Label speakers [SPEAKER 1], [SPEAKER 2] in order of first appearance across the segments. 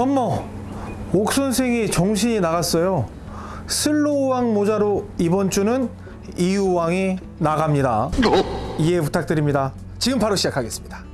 [SPEAKER 1] 어머, 옥 선생이 정신이 나갔어요. 슬로우왕 모자로 이번 주는 이유왕이 나갑니다. 이해 부탁드립니다. 지금 바로 시작하겠습니다.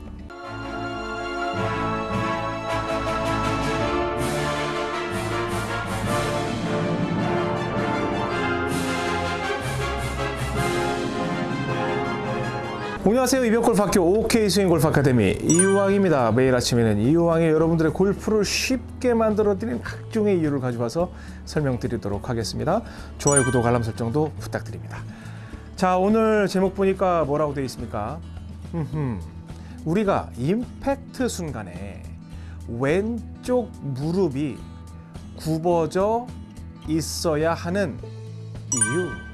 [SPEAKER 1] 안녕하세요. 이병골프학교 OK 스윙 골프 아카데미 이유왕입니다. 매일 아침에는 이유왕이 여러분들의 골프를 쉽게 만들어드리는 각종의 이유를 가져와서 설명드리도록 하겠습니다. 좋아요, 구독, 알람 설정도 부탁드립니다. 자, 오늘 제목 보니까 뭐라고 되어 있습니까? 흠흠. 우리가 임팩트 순간에 왼쪽 무릎이 굽어져 있어야 하는 이유.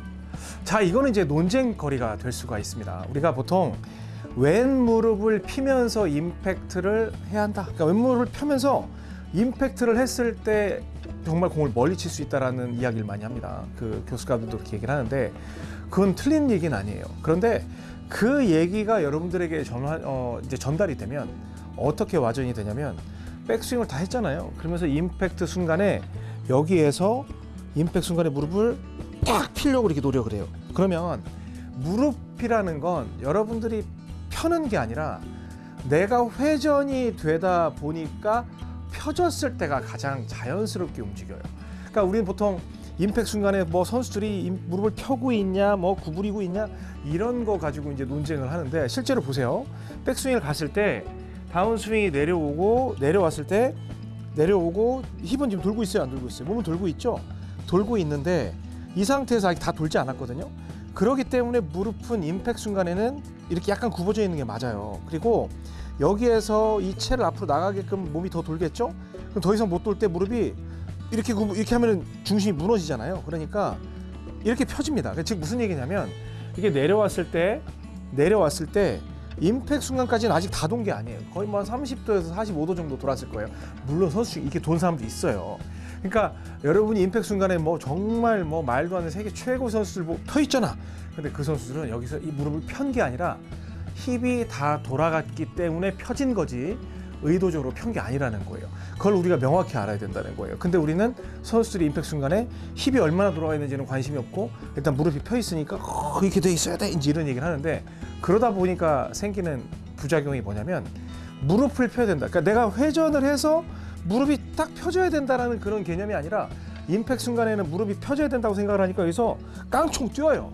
[SPEAKER 1] 자, 이거는 이제 논쟁거리가 될 수가 있습니다. 우리가 보통 왼 무릎을 피면서 임팩트를 해야 한다. 그러니까 왼 무릎을 펴면서 임팩트를 했을 때 정말 공을 멀리 칠 수 있다라는 이야기를 많이 합니다. 그 교수가들도 그렇게 얘기를 하는데 그건 틀린 얘기는 아니에요. 그런데 그 얘기가 여러분들에게 전화, 어, 이제 전달이 되면 어떻게 와전이 되냐면 백스윙을 다 했잖아요. 그러면서 임팩트 순간에 여기에서 임팩트 순간에 무릎을 딱 피려고 이렇게 노력을 해요. 그러면 무릎이라는 건 여러분들이 펴는 게 아니라 내가 회전이 되다 보니까 펴졌을 때가 가장 자연스럽게 움직여요. 그러니까 우리는 보통 임팩 순간에 뭐 선수들이 임- 무릎을 펴고 있냐, 뭐 구부리고 있냐 이런 거 가지고 이제 논쟁을 하는데 실제로 보세요. 백스윙을 갔을 때 다운 스윙이 내려오고 내려왔을 때 내려오고 힙은 지금 돌고 있어요, 안 돌고 있어요? 몸은 돌고 있죠. 돌고 있는데 이 상태에서 아직 다 돌지 않았거든요. 그렇기 때문에 무릎은 임팩 순간에는 이렇게 약간 굽어져 있는 게 맞아요. 그리고 여기에서 이 채를 앞으로 나가게끔 몸이 더 돌겠죠? 그럼 더 이상 못 돌 때 무릎이 이렇게 굽- 이렇게 하면 중심이 무너지잖아요. 그러니까 이렇게 펴집니다. 즉 무슨 얘기냐면 이게 내려왔을 때 내려왔을 때 임팩 순간까지는 아직 다 돈 게 아니에요. 거의 뭐 한 30도에서 45도 정도 돌았을 거예요. 물론 선수 이렇게 돈 사람도 있어요. 그러니까 여러분이 임팩 순간에 뭐 정말 뭐 말도 안 되는 세계 최고 선수들 뭐펴 있잖아. 근데 그 선수들은 여기서 이 무릎을 편 게 아니라 힙이 다 돌아갔기 때문에 펴진 거지 의도적으로 편 게 아니라는 거예요. 그걸 우리가 명확히 알아야 된다는 거예요. 근데 우리는 선수들이 임팩 순간에 힙이 얼마나 돌아가 있는지는 관심이 없고 일단 무릎이 펴 있으니까 어, 이렇게 돼 있어야 돼 이제 이런 얘기를 하는데 그러다 보니까 생기는 부작용이 뭐냐면 무릎을 펴야 된다. 그러니까 내가 회전을 해서 무릎이 딱 펴져야 된다라는 그런 개념이 아니라 임팩 순간에는 무릎이 펴져야 된다고 생각을 하니까 여기서 깡총 뛰어요.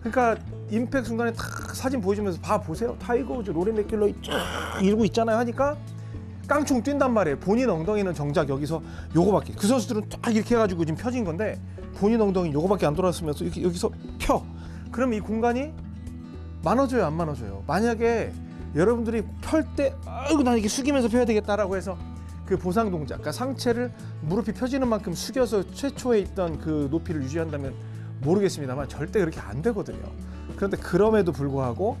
[SPEAKER 1] 그러니까 임팩 순간에 탁 사진 보여주면서 봐 보세요. 타이거 우즈, 로리 맥길로이 쫙 이러고 있잖아요 하니까 깡총 뛴단 말이에요. 본인 엉덩이는 정작 여기서 요거밖에. 그 선수들은 딱 이렇게 해가지고 지금 펴진 건데 본인 엉덩이 요거밖에 안 돌았으면서 이렇게 여기서 펴. 그럼 이 공간이 많아져요, 안 많아져요? 만약에 여러분들이 펼 때 아이고 난 이렇게 숙이면서 펴야 되겠다라고 해서 그 보상 동작, 그러니까 상체를 무릎이 펴지는 만큼 숙여서 최초에 있던 그 높이를 유지한다면 모르겠습니다만 절대 그렇게 안 되거든요. 그런데 그럼에도 불구하고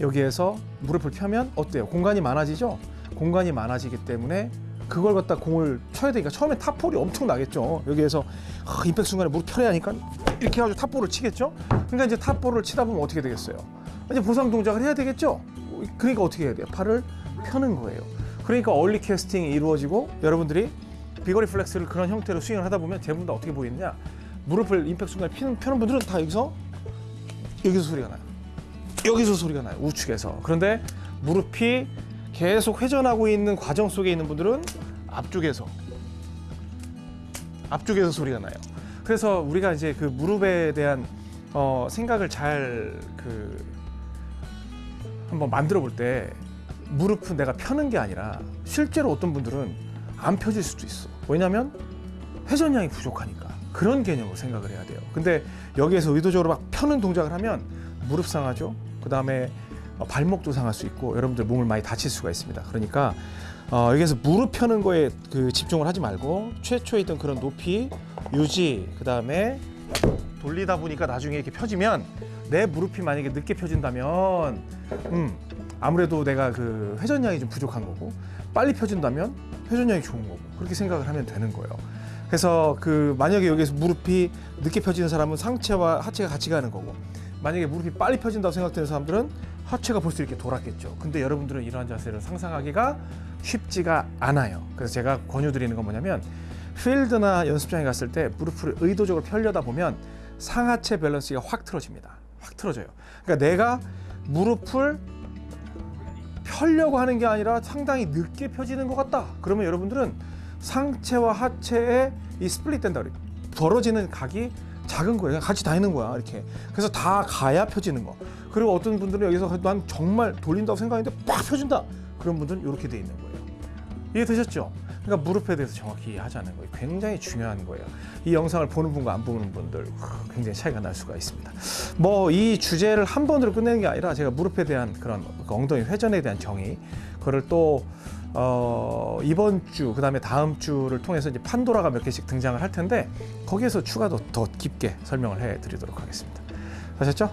[SPEAKER 1] 여기에서 무릎을 펴면 어때요? 공간이 많아지죠? 공간이 많아지기 때문에 그걸 갖다 공을 쳐야 되니까 처음에 탑볼이 엄청 나겠죠. 여기에서 아, 임팩 순간에 무릎 펴야 하니까 이렇게 해가지고 탑볼을 치겠죠. 그러니까 이제 탑볼을 치다 보면 어떻게 되겠어요? 이제 보상 동작을 해야 되겠죠. 그러니까 어떻게 해야 돼요? 팔을 펴는 거예요. 그러니까 early 캐스팅이 이루어지고 여러분들이 비거리 플렉스를 그런 형태로 스윙을 하다 보면 대부분 다 어떻게 보이느냐? 무릎을 임팩 순간에 피는, 펴는 분들은 다 여기서 여기서 소리가 나요. 여기서 소리가 나요. 우측에서. 그런데 무릎이 계속 회전하고 있는 과정 속에 있는 분들은 앞쪽에서 앞쪽에서 소리가 나요. 그래서 우리가 이제 그 무릎에 대한 어, 생각을 잘 그 한번 만들어 볼때 무릎은 내가 펴는 게 아니라 실제로 어떤 분들은 안 펴질 수도 있어. 왜냐하면 회전량이 부족하니까 그런 개념으로 생각을 해야 돼요. 근데 여기에서 의도적으로 막 펴는 동작을 하면 무릎 상하죠. 그 다음에 발목도 상할 수 있고 여러분들 몸을 많이 다칠 수가 있습니다. 그러니까 어, 여기서 무릎 펴는 거에 그 집중을 하지 말고 최초에 있던 그런 높이 유지 그 다음에 돌리다 보니까 나중에 이렇게 펴지면 내 무릎이 만약에 늦게 펴진다면 음 아무래도 내가 그 회전량이 좀 부족한 거고 빨리 펴진다면 회전량이 좋은 거고 그렇게 생각을 하면 되는 거예요. 그래서 그 만약에 여기서 무릎이 늦게 펴지는 사람은 상체와 하체가 같이 가는 거고 만약에 무릎이 빨리 펴진다고 생각되는 사람들은 하체가 벌써 이렇게 돌았겠죠. 근데 여러분들은 이러한 자세를 상상하기가 쉽지가 않아요. 그래서 제가 권유드리는 건 뭐냐면 필드나 연습장에 갔을 때 무릎을 의도적으로 펴려다 보면 상하체 밸런스가 확 틀어집니다. 확 틀어져요. 그러니까 내가 무릎을 펴려고 하는 게 아니라 상당히 늦게 펴지는 것 같다. 그러면 여러분들은 상체와 하체의 이 split 된다 그래요. 벌어지는 각이 작은 거예요. 같이 다니는 거야. 이렇게. 그래서 다 가야 펴지는 거. 그리고 어떤 분들은 여기서 난 정말 돌린다고 생각했는데 빡 펴진다. 그런 분들은 이렇게 돼 있는 거예요. 이해 되셨죠? 그러니까 무릎에 대해서 정확히 이해하자는 거예요. 굉장히 중요한 거예요. 이 영상을 보는 분과 안 보는 분들 후, 굉장히 차이가 날 수가 있습니다. 뭐 이 주제를 한 번으로 끝내는 게 아니라 제가 무릎에 대한 그런 그 엉덩이 회전에 대한 정의 그거를 또 어, 이번 주 그 다음에 다음 주를 통해서 이제 판도라가 몇 개씩 등장을 할 텐데 거기에서 추가도 더 깊게 설명을 해 드리도록 하겠습니다. 아셨죠?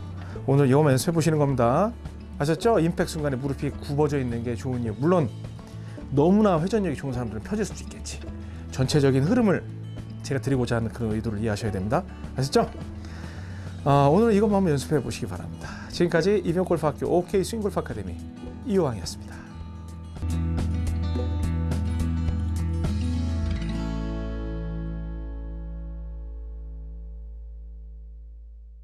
[SPEAKER 1] 오늘 이거만 연습해 보시는 겁니다. 아셨죠? 임팩 순간에 무릎이 굽어져 있는 게 좋은 이유. 물론 너무나 회전력이 좋은 사람들은 펴질 수도 있겠지. 전체적인 흐름을 제가 드리고자 하는 그런 의도를 이해하셔야 됩니다. 아셨죠? 아, 오늘 이것만 한번 연습해 보시기 바랍니다. 지금까지 이병골프학교 OK 스윙골프 아카데미 이호왕이었습니다.